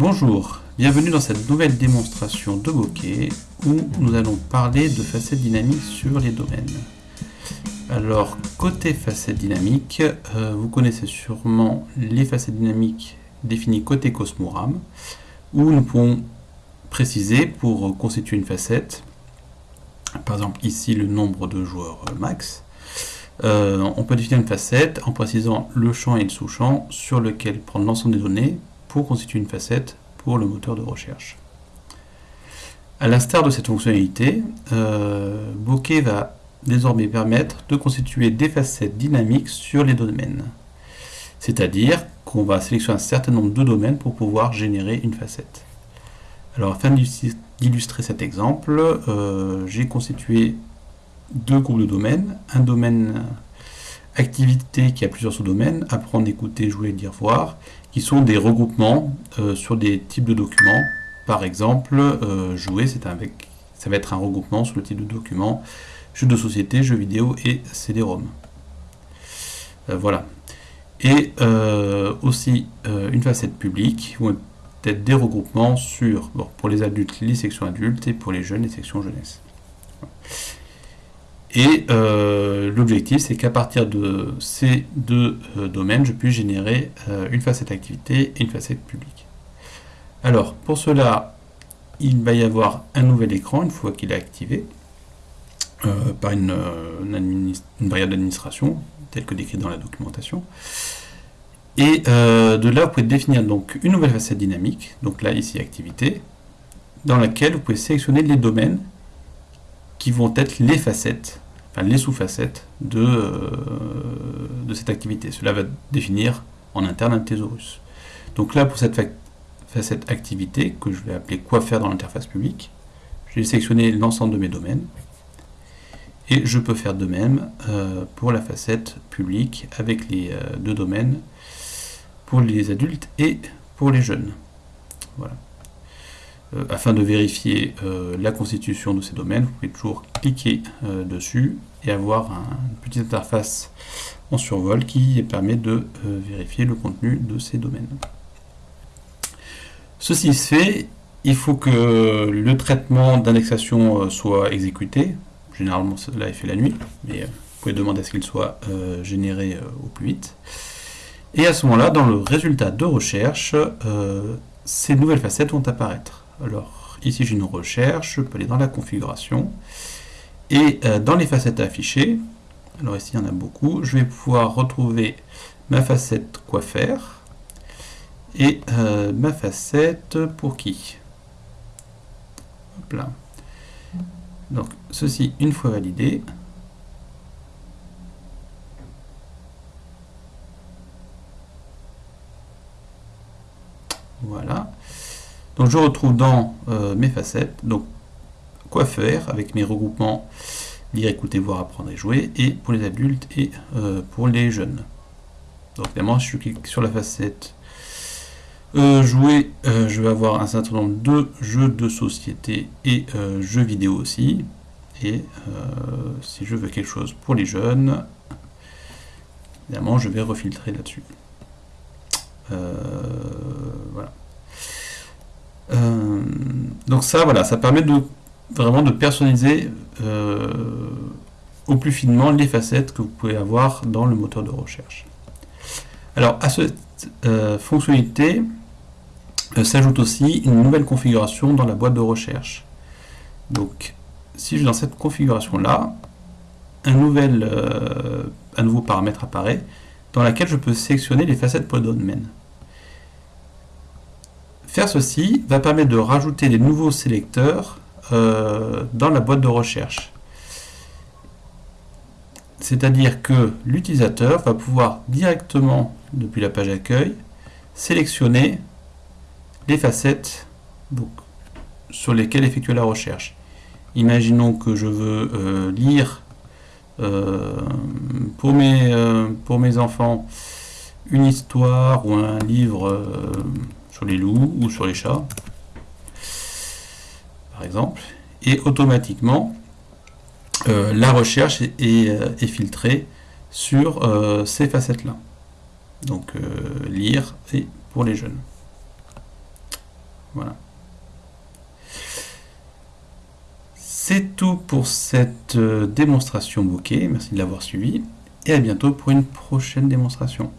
Bonjour, bienvenue dans cette nouvelle démonstration de bokeh où nous allons parler de facettes dynamiques sur les domaines. Alors, côté facettes dynamiques, euh, vous connaissez sûrement les facettes dynamiques définies côté Cosmoram, où nous pouvons préciser pour constituer une facette, par exemple ici le nombre de joueurs max, euh, on peut définir une facette en précisant le champ et le sous-champ sur lequel prendre l'ensemble des données pour constituer une facette pour le moteur de recherche. A l'instar de cette fonctionnalité, euh, Bokeh va désormais permettre de constituer des facettes dynamiques sur les domaines. C'est-à-dire qu'on va sélectionner un certain nombre de domaines pour pouvoir générer une facette. Alors afin d'illustrer cet exemple, euh, j'ai constitué deux groupes de domaines, un domaine activité qui a plusieurs sous-domaines, apprendre, écouter, jouer, dire, voir, qui sont des regroupements euh, sur des types de documents. Par exemple, euh, jouer, c'est ça va être un regroupement sur le type de document, jeux de société, jeux vidéo et CD-ROM. Euh, voilà. Et aussi une facette publique, ou peut-être des regroupements sur, pour les adultes, les sections adultes, et pour les jeunes, les sections jeunesse. Et euh, l'objectif, c'est qu'à partir de ces deux euh, domaines, je puisse générer euh, une facette activité et une facette publique. Alors, pour cela, il va y avoir un nouvel écran une fois qu'il est activé par une, variable d'administration, telle que décrite dans la documentation. Et de là, vous pouvez définir donc une nouvelle facette dynamique, donc là, ici, activité, dans laquelle vous pouvez sélectionner les domaines qui vont être les facettes, enfin les sous-facettes de, euh, de cette activité. Cela va définir en interne un thésaurus. Donc là, pour cette facette activité, que je vais appeler quoi faire dans l'interface publique, je vais sélectionner l'ensemble de mes domaines. Et je peux faire de même euh, pour la facette publique avec les euh, deux domaines pour les adultes et pour les jeunes. Voilà. Euh, afin de vérifier euh, la constitution de ces domaines, vous pouvez toujours cliquer euh, dessus et avoir une petite interface en survol qui permet de vérifier le contenu de ces domaines. Ceci se fait, il faut que le traitement d'indexation soit exécuté. Généralement, cela est fait la nuit, mais vous pouvez demander à ce qu'il soit généré au plus vite. Et à ce moment-là, dans le résultat de recherche, ces nouvelles facettes vont apparaître. Alors, ici j'ai une recherche, je peux aller dans la configuration, et euh, dans les facettes affichées, alors ici il y en a beaucoup, je vais pouvoir retrouver ma facette quoi faire, et euh, ma facette pour qui. Hop là. Donc, ceci, une fois validé, voilà. Donc je retrouve dans euh, mes facettes, donc quoi faire avec mes regroupements lire, écouter, voir, apprendre et jouer, et pour les adultes et euh, pour les jeunes. Donc évidemment, si je clique sur la facette euh, jouer, je vais avoir un certain nombre de jeux de société et jeux vidéo aussi. Et si je veux quelque chose pour les jeunes, évidemment, je vais refiltrer là-dessus. voilà. Euh, donc ça, voilà, ça permet de vraiment de personnaliser euh, au plus finement les facettes que vous pouvez avoir dans le moteur de recherche. Alors à cette euh, fonctionnalité s'ajoute aussi une nouvelle configuration dans la boîte de recherche. Donc si je vais dans cette configuration là, un, un nouveau paramètre apparaît dans laquelle je peux sélectionner les facettes pour le domaine. Faire ceci va permettre de rajouter des nouveaux sélecteurs euh, dans la boîte de recherche. C'est-à-dire que l'utilisateur va pouvoir directement, depuis la page accueil, sélectionner les facettes sur lesquelles effectuer la recherche. Imaginons que je veux euh, lire euh, pour, mes, pour mes enfants une histoire ou un livre sur les loups ou sur les chats, par exemple, et automatiquement, euh, la recherche est, euh, filtrée sur euh, ces facettes-là. Donc, lire et pour les jeunes. Voilà. C'est tout pour cette démonstration bokeh. Merci de l'avoir suivi. Et à bientôt pour une prochaine démonstration.